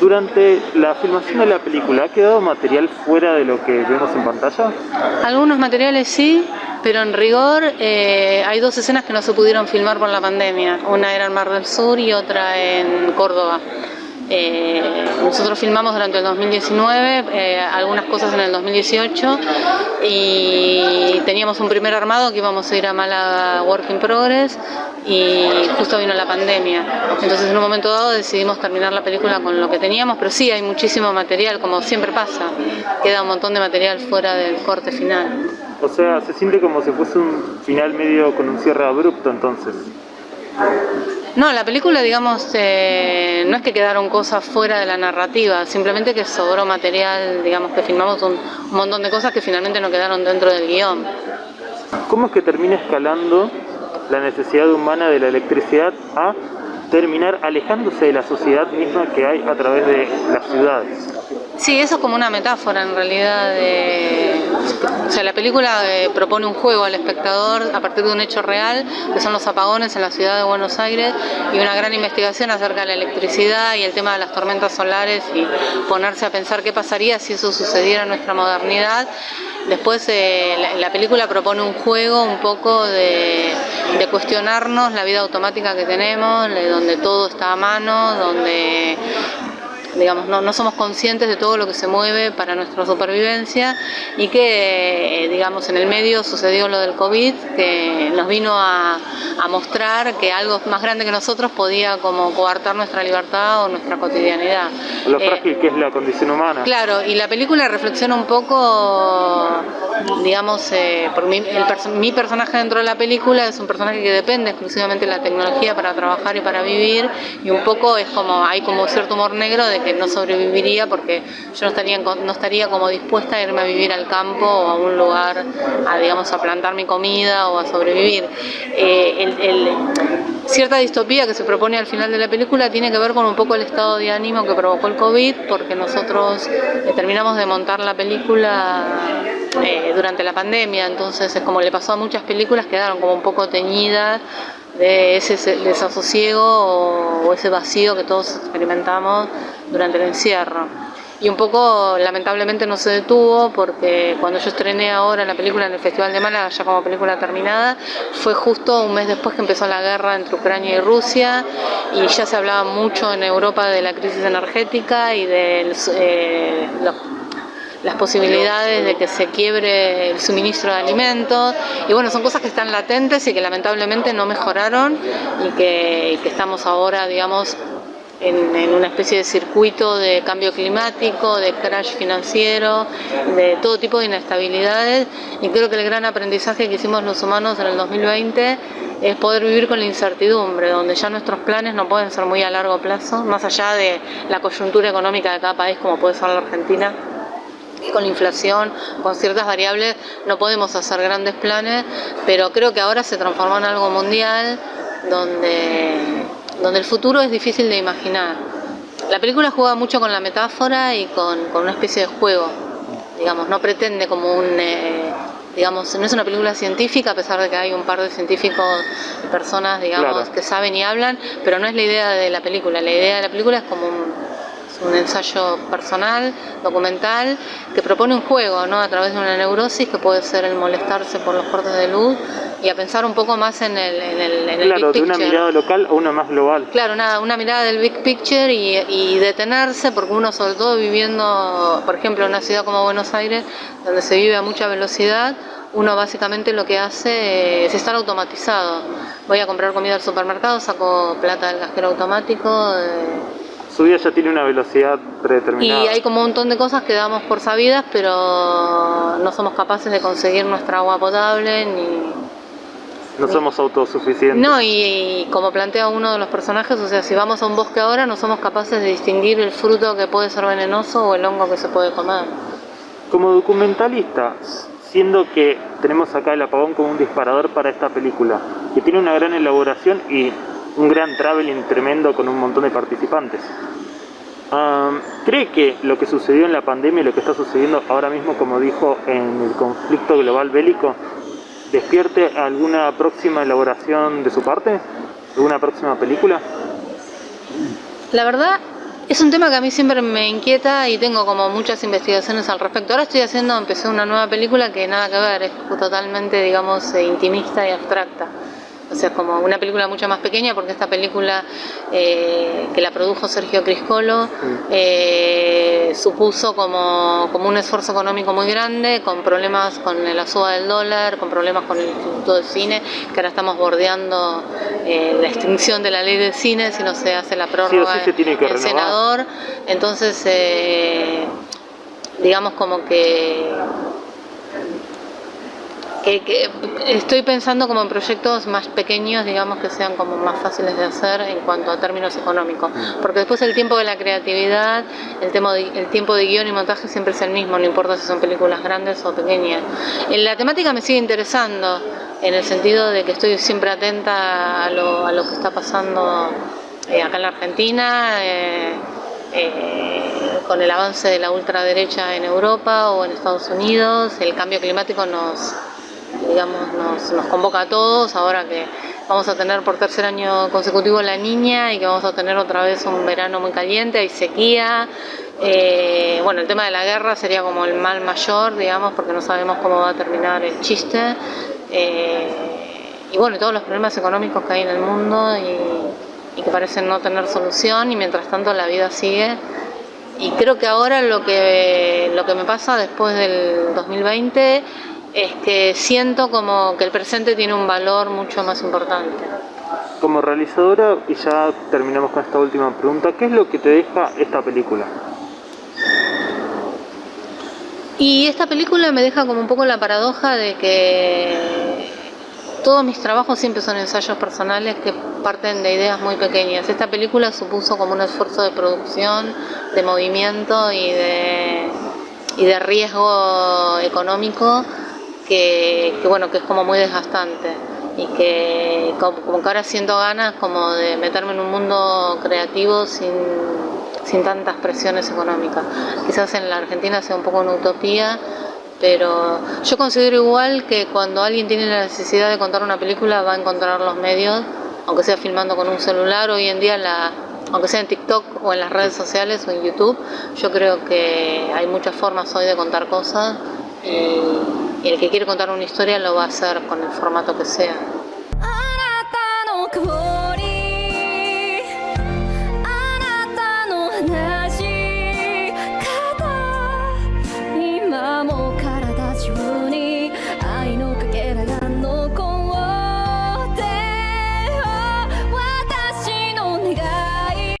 Durante la filmación de la película, ¿ha quedado material fuera de lo que vemos en pantalla? Algunos materiales sí, pero en rigor eh, hay dos escenas que no se pudieron filmar por la pandemia. Una era en Mar del Sur y otra en Córdoba. Eh, nosotros filmamos durante el 2019, eh, algunas cosas en el 2018 y teníamos un primer armado que íbamos a ir a Mala Work in Progress y justo vino la pandemia. Entonces en un momento dado decidimos terminar la película con lo que teníamos, pero sí hay muchísimo material, como siempre pasa, queda un montón de material fuera del corte final. O sea, se siente como si fuese un final medio con un cierre abrupto entonces. No, la película, digamos, eh, no es que quedaron cosas fuera de la narrativa, simplemente que sobró material, digamos, que filmamos un, un montón de cosas que finalmente no quedaron dentro del guion. ¿Cómo es que termina escalando la necesidad humana de la electricidad a terminar alejándose de la sociedad misma que hay a través de las ciudades? Sí, eso es como una metáfora en realidad. De... O sea, la película eh, propone un juego al espectador a partir de un hecho real, que son los apagones en la ciudad de Buenos Aires, y una gran investigación acerca de la electricidad y el tema de las tormentas solares, y ponerse a pensar qué pasaría si eso sucediera en nuestra modernidad. Después eh, la, la, película propone un juego un poco de, cuestionarnos la vida automática que tenemos, de donde todo está a mano, donde digamos, no, no, somos conscientes de todo lo que se mueve para nuestra supervivencia y que, eh, digamos, en el medio sucedió lo del COVID, que nos vino a, a, mostrar que algo más grande que nosotros podía como coartar nuestra libertad o nuestra cotidianidad. Lo frágil eh, que es la condición humana. Claro, y la película reflexiona un poco, digamos, eh, por mi, el, mi personaje dentro de la película es un personaje que depende exclusivamente de la tecnología para trabajar y para vivir, y un poco es como, hay como cierto humor negro de que no sobreviviría porque yo no estaría, no estaría como dispuesta a irme a vivir al campo o a un lugar, a, digamos, a plantar mi comida o a sobrevivir. Eh, cierta distopía que se propone al final de la película tiene que ver con un poco el estado de ánimo que provocó el COVID, porque nosotros eh, terminamos de montar la película eh, durante la pandemia, entonces es como le pasó a muchas películas, quedaron como un poco teñidas de ese desasosiego o, ese vacío que todos experimentamos durante el encierro. Y un poco, lamentablemente, no se detuvo porque cuando yo estrené ahora la película en el Festival de Málaga, ya como película terminada, fue justo un mes después que empezó la guerra entre Ucrania y Rusia y ya se hablaba mucho en Europa de la crisis energética y de eh, los las posibilidades de que se quiebre el suministro de alimentos y bueno, son cosas que están latentes y que lamentablemente no mejoraron y que estamos ahora, digamos, en, una especie de circuito de cambio climático, de crash financiero, de todo tipo de inestabilidades. Y creo que el gran aprendizaje que hicimos los humanos en el 2020 es poder vivir con la incertidumbre, donde ya nuestros planes no pueden ser muy a largo plazo, más allá de la coyuntura económica de cada país como puede ser la Argentina. Con la inflación, con ciertas variables, no podemos hacer grandes planes, pero creo que ahora se transformó en algo mundial donde, donde el futuro es difícil de imaginar. La película juega mucho con la metáfora y con, con una especie de juego, digamos, no pretende como un... Eh, digamos, no es una película científica, a pesar de que hay un par de científicos, personas, digamos, claro. que saben y hablan, pero no es la idea de la película, la idea de la película es como un, un ensayo personal, documental, que propone un juego ¿no? a través de una neurosis que puede ser el molestarse por los cortes de luz y a pensar un poco más en el, en el, en el claro, big de una mirada local a una más global. Claro, una, una mirada del big picture y, y, detenerse, porque uno sobre todo viviendo, por ejemplo, en una ciudad como Buenos Aires, donde se vive a mucha velocidad, uno básicamente lo que hace es estar automatizado. Voy a comprar comida al supermercado, saco plata del cajero automático. Eh, su vida ya tiene una velocidad predeterminada. Y hay como un montón de cosas que damos por sabidas, pero no somos capaces de conseguir nuestra agua potable ni... No ni... somos autosuficientes. No, y, y, como plantea uno de los personajes, o sea, si vamos a un bosque ahora no somos capaces de distinguir el fruto que puede ser venenoso o el hongo que se puede comer. Como documentalista, siendo que tenemos acá el apagón como un disparador para esta película, que tiene una gran elaboración y un gran traveling tremendo con un montón de participantes. Um, ¿Cree que lo que sucedió en la pandemia y lo que está sucediendo ahora mismo, como dijo, en el conflicto global bélico, despierte alguna próxima elaboración de su parte? ¿Alguna próxima película? La verdad, Es un tema que a mí siempre me inquieta y tengo como muchas investigaciones al respecto. Ahora estoy haciendo, empecé una nueva película que nada que ver, es totalmente, digamos, intimista y abstracta. O sea, como una película mucho más pequeña, porque esta película eh, que la produjo Sergio Criscolo eh, supuso como, como, un esfuerzo económico muy grande, con problemas con la suba del dólar, con problemas con el Instituto de Cine, que ahora estamos bordeando eh, la extinción de la ley del cine si no se hace la prórroga del senador. Entonces, digamos como que que, estoy pensando como en proyectos más pequeños, digamos que sean como más fáciles de hacer en cuanto a términos económicos, porque después el tiempo de la creatividad, el, tema el tiempo de guion y montaje siempre es el mismo, no importa si son películas grandes o pequeñas. En la temática me sigue interesando, en el sentido de que estoy siempre atenta a lo, a lo que está pasando eh, acá en la Argentina. Eh, eh, con el avance de la ultraderecha en Europa o en Estados Unidos, el cambio climático nos, digamos, nos, nos, convoca a todos, ahora que vamos a tener por tercer año consecutivo la niña y que vamos a tener otra vez un verano muy caliente, hay sequía, eh, bueno, el tema de la guerra sería como el mal mayor, digamos, porque no sabemos cómo va a terminar el chiste, eh, y bueno, todos los problemas económicos que hay en el mundo y, y que parecen no tener solución y mientras tanto la vida sigue. Y creo que ahora lo que, lo que me pasa después del 2020 es que siento como que el presente tiene un valor mucho más importante. Como realizadora, y ya terminamos con esta última pregunta, ¿qué es lo que te deja esta película? Y esta película me deja como un poco la paradoja de que todos mis trabajos siempre son ensayos personales que parten de ideas muy pequeñas. Esta película supuso como un esfuerzo de producción, de movimiento y de, y de riesgo económico que, bueno, que es como muy desgastante y que como, que ahora siento ganas como de meterme en un mundo creativo sin, sin tantas presiones económicas. Quizás en la Argentina sea un poco una utopía, pero yo considero igual que cuando alguien tiene la necesidad de contar una película va a encontrar los medios, aunque sea filmando con un celular, hoy en día la, aunque sea en TikTok o en las redes sociales o en YouTube, yo creo que hay muchas formas hoy de contar cosas y el que quiere contar una historia lo va a hacer con el formato que sea.